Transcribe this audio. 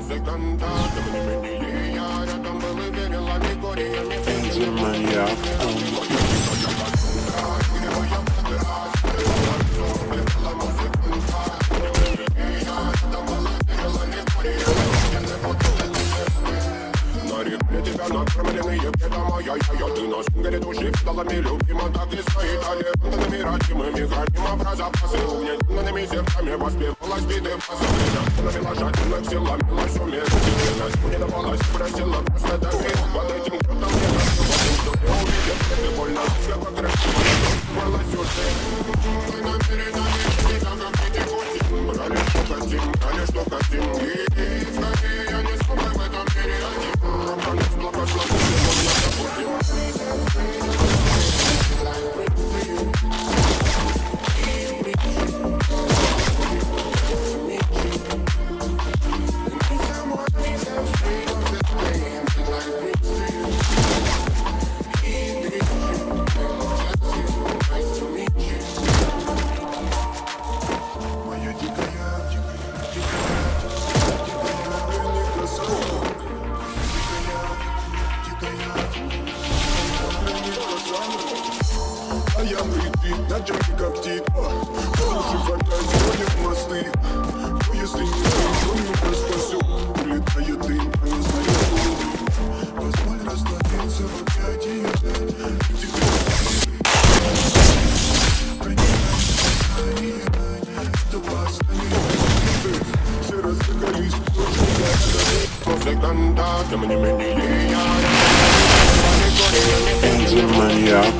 музыканта Тем не менее я рядом был и верила Григориями Энди маньяк На тебя накормленные бедом моя я, Ты на сингере души педалами любима Так и стоит талентами родимыми Храним про запасы угнетенными сердцами Воспевалась биты пасовыми Тонами лошадиных силами лась уместительность Не давалась, просила просто дави Под этим крутом не нащупал Что не увидел, ты больно Все покрасиво, Волос уже Мы намерены не так, как эти гости Брали, что хотим, брали, что хотим И скорее притык, на джеке коптит Уши фонтан, сводит мосты. Но если не то не спасет Улетает дым, а не знаю Позволь раствориться в Музыканта, тем не менее я рядом был и Григориями Энди маньяк